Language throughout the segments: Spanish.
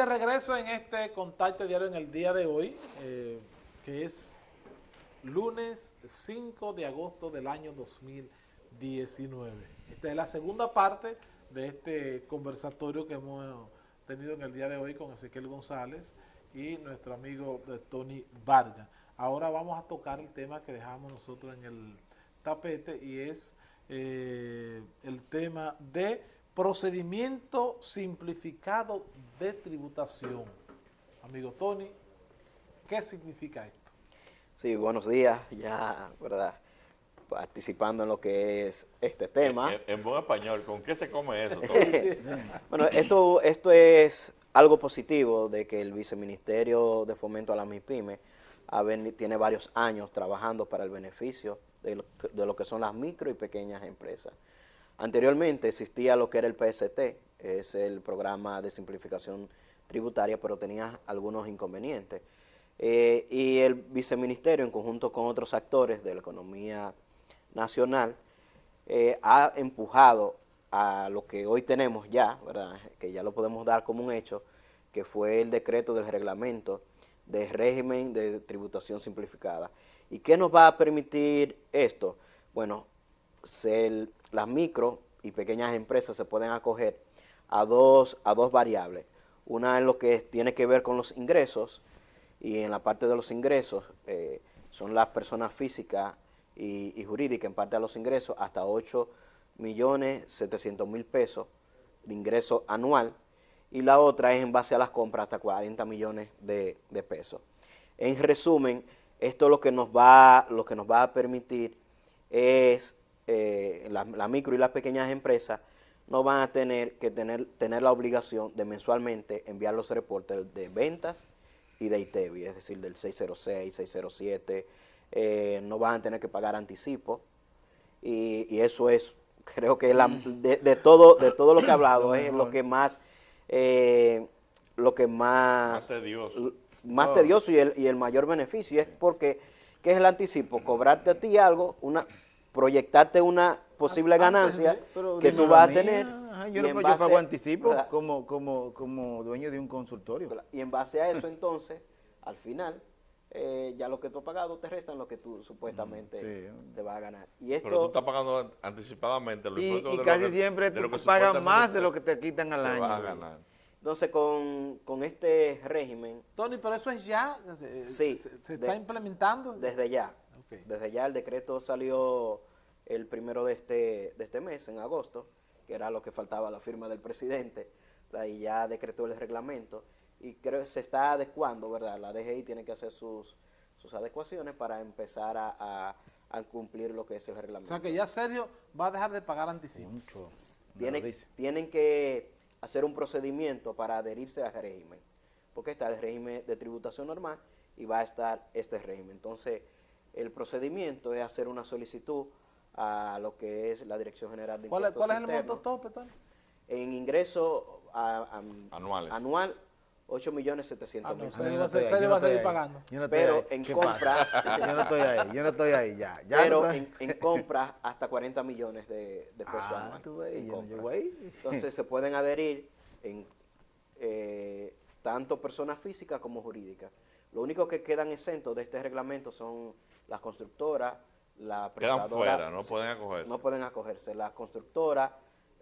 de regreso en este contacto diario en el día de hoy, eh, que es lunes 5 de agosto del año 2019. Esta es la segunda parte de este conversatorio que hemos tenido en el día de hoy con Ezequiel González y nuestro amigo eh, Tony Vargas. Ahora vamos a tocar el tema que dejamos nosotros en el tapete y es eh, el tema de procedimiento simplificado de tributación. Amigo Tony, ¿qué significa esto? Sí, buenos días, ya, ¿verdad? Participando en lo que es este tema. En, buen español, ¿con qué se come eso? bueno, esto, esto es algo positivo de que el Viceministerio de Fomento a la MIPYME tiene varios años trabajando para el beneficio de lo, que son las micro y pequeñas empresas. Anteriormente existía lo que era el PST, es el programa de simplificación tributaria, pero tenía algunos inconvenientes. Eh, y el viceministerio, en conjunto con otros actores de la economía nacional, eh, ha empujado a lo que hoy tenemos ya, ¿verdad? que ya lo podemos dar como un hecho, que fue el decreto del reglamento de régimen de tributación simplificada. ¿Y qué nos va a permitir esto? Bueno, las micro y pequeñas empresas se pueden acoger a dos, a dos variables. Una en lo que tiene que ver con los ingresos y en la parte de los ingresos eh, son las personas físicas y, jurídicas en parte de los ingresos hasta 8 millones 700 mil pesos de ingreso anual y la otra es en base a las compras hasta 40 millones de, pesos. En resumen, esto lo que nos va, lo que nos va a permitir es, eh, la, micro y las pequeñas empresas no van a tener que tener, tener la obligación de mensualmente enviar los reportes de ventas y de ITEVI, es decir, del 606, 607, eh, no van a tener que pagar anticipo. Y, eso es, creo que de, todo, de todo lo que he hablado es lo que más eh, lo que más... Más tedioso. Más tedioso y el, y el mayor beneficio es porque, ¿qué es el anticipo? Cobrarte a ti algo, una proyectarte una posible ganancia que tú vas a tener. yo, no, yo pago anticipo como, como, como dueño de un consultorio. Y en base a eso entonces, al final, eh, ya lo que tú has pagado te restan lo que tú supuestamente te vas a ganar. Y esto, Pero tú estás pagando anticipadamente. Los y, y casi siempre tú pagas más de lo que te quitan al año. a ganar. Entonces, con, con, este régimen... Tony, pero eso es ya, sí, se, está implementando. Desde ya. Desde ya el decreto salió el primero de este, de este mes, en agosto, que era lo que faltaba la firma del presidente, y ya decretó el reglamento y creo que se está adecuando, ¿verdad? La DGI tiene que hacer sus, sus adecuaciones para empezar a, cumplir lo que es el reglamento. O sea que ya Sergio va a dejar de pagar anticipo. Mucho. tienen que hacer un procedimiento para adherirse al régimen, porque está el régimen de tributación normal y va a estar este régimen. Entonces, el procedimiento es hacer una solicitud a lo que es la Dirección General de Impuestos ¿Cuál, es el monto tope, En ingreso anuales. anual 8 millones 700 mil pesos. No, se, va a seguir pagando. pero en compra... yo no estoy ahí, yo no estoy ahí, ya. pero en, en, compra hasta 40 millones de, de pesos ah, anuales. Entonces se pueden adherir en eh, tanto personas físicas como jurídicas. Lo único que quedan exentos de este reglamento son las constructoras, la Quedan fuera, no pueden acogerse. No pueden acogerse. Las constructoras,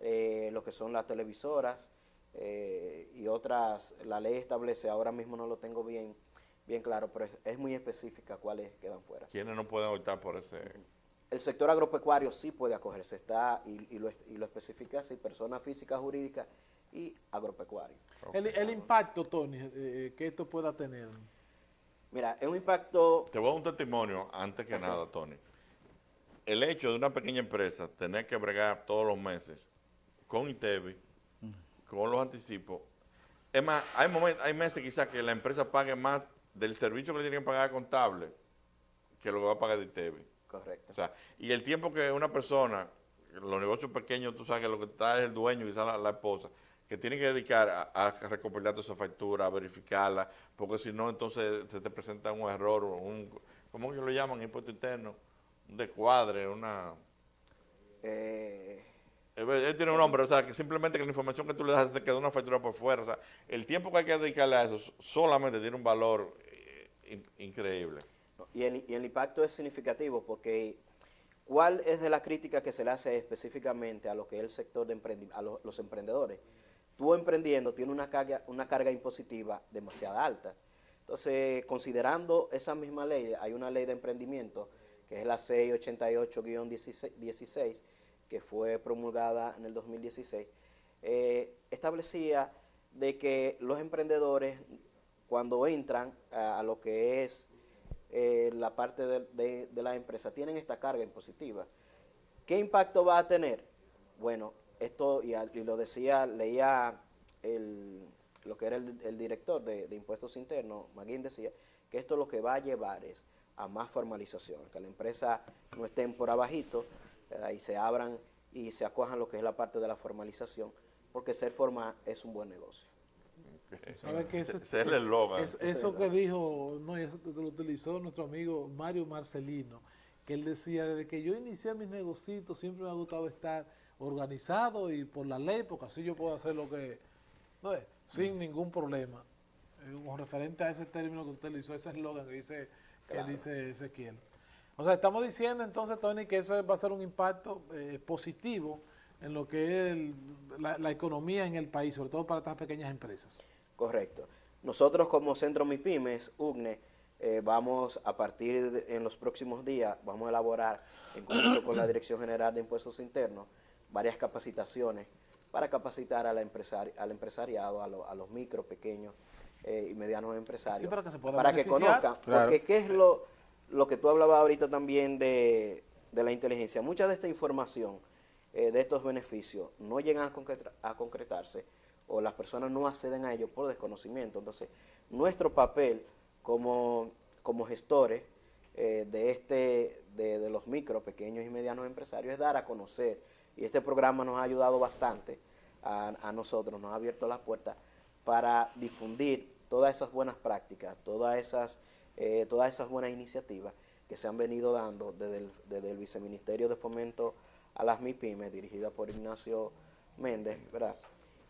eh, lo que son las televisoras, eh, y otras, la ley establece, ahora mismo no lo tengo bien, bien claro, pero es, muy específica cuáles quedan fuera. ¿Quiénes no pueden optar por ese...? El sector agropecuario sí puede acogerse, está y, lo, y lo, especifica así, personas físicas, jurídicas y agropecuario. El, impacto, Tony, eh, eh, que esto pueda tener. Mira, es un impacto... Te voy a dar un testimonio, antes que nada, Tony. El hecho de una pequeña empresa tener que bregar todos los meses con ITEVI, con los anticipos. Es más, hay momentos, hay meses quizás que la empresa pague más del servicio que le tienen que pagar contable que lo que va a pagar de ITEVI. Correcto. O sea, y el tiempo que una persona, los negocios pequeños, tú sabes que lo que está es el dueño, quizás la, la esposa, que tiene que dedicar a, recopilar toda esa factura, a verificarla, porque si no, entonces se te presenta un error, un, ¿cómo que lo llaman? Impuesto interno, un descuadre, una... Eh, Él, él tiene un nombre, o sea, que simplemente que la información que tú le das te queda una factura por fuera. O sea, el tiempo que hay que dedicarle a eso solamente tiene un valor eh, in- increíble. Y el, y el impacto es significativo porque ¿cuál es de la crítica que se le hace específicamente a lo que es el sector de a lo- los emprendedores? Tú emprendiendo tienes una carga, una carga impositiva demasiado alta. Entonces, considerando esa misma ley, hay una ley de emprendimiento que es la 688-16, que fue promulgada en el 2016, eh, establecía de que los emprendedores cuando entran a, a lo que es eh, la parte de, de- de la empresa tienen esta carga impositiva. ¿Qué impacto va a tener? Bueno, esto, y, al- y lo decía, leía el- lo que era el, el director de, de Impuestos Internos, Maguín decía, que esto lo que va a llevar es a más formalización, que la empresa no estén por abajito ¿verdad? y se abran y se acojan lo que es la parte de la formalización, porque ser formal es un buen negocio. ¿Sabe que eso, Ese es el eslogan. es- eso que dijo, no, y eso se lo utilizó nuestro amigo Mario Marcelino, que él decía, desde que yo inicié mis negocios siempre me ha gustado estar organizado y por la ley, porque así yo puedo hacer lo que, no es, sin ningún problema. Eh, Con referente a ese término que usted le hizo, ese eslogan que dice, que dice Ezequiel. O sea, estamos diciendo entonces, Tony, que eso va a ser un impacto eh, positivo en lo que es el- la, la economía en el país, sobre todo para estas pequeñas empresas. Correcto. Nosotros como Centro MIPIMES, UGNE, eh, vamos a partir de, en los próximos días, vamos a elaborar en conjunto con la Dirección General de Impuestos Internos varias capacitaciones para capacitar a la empresari- al empresariado, a, lo- a los micro, pequeños eh, y medianos empresarios, Sí, para que se para que conozcan, Claro. porque qué es lo, lo que tú hablabas ahorita también de, de la inteligencia. Mucha de esta información, eh, de estos beneficios, no llegan a, concreta- a concretarse o las personas no acceden a ellos por desconocimiento. Entonces, nuestro papel como, como gestores eh, de, este, de, de los micro, pequeños y medianos empresarios es dar a conocer. Y este programa nos ha ayudado bastante a, nosotros, nos ha abierto las puertas para difundir todas esas buenas prácticas, todas esas, eh, todas esas buenas iniciativas que se han venido dando desde el, desde el Viceministerio de Fomento a las MIPIMES, dirigida por Ignacio Méndez, ¿verdad?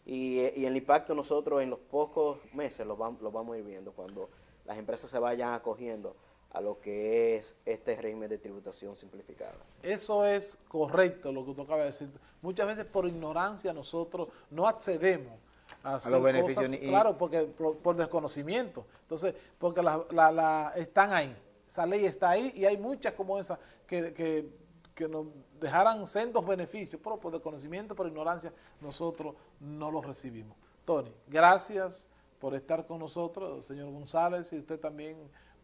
Y, el impacto nosotros en los pocos meses lo, vam- lo vamos a ir viendo cuando las empresas se vayan acogiendo a lo que es este régimen de tributación simplificada. Eso es correcto lo que usted acaba de decir. Muchas veces por ignorancia nosotros no accedemos a hacer los beneficios cosas, y- claro, porque por, por desconocimiento. Entonces, porque la, la- la- están ahí, esa ley está ahí y hay muchas como esa que, que, que nos dejaran sendos beneficios, pero por desconocimiento, por ignorancia, nosotros no los recibimos. Tony, gracias por estar con nosotros, señor González, y usted también,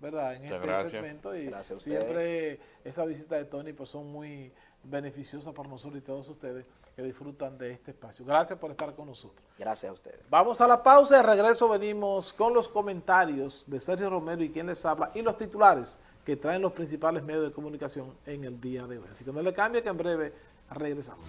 ¿verdad? En Muchas este gracias. segmento. Y Gracias a ustedes. siempre esa visita de Tony pues son muy beneficiosas para nosotros y todos ustedes que disfrutan de este espacio. Gracias por estar con nosotros. Gracias a ustedes. Vamos a la pausa, de regreso venimos con los comentarios de Sergio Romero y quien les habla y los titulares que traen los principales medios de comunicación en el día de hoy. Así que no le cambie que en breve regresamos.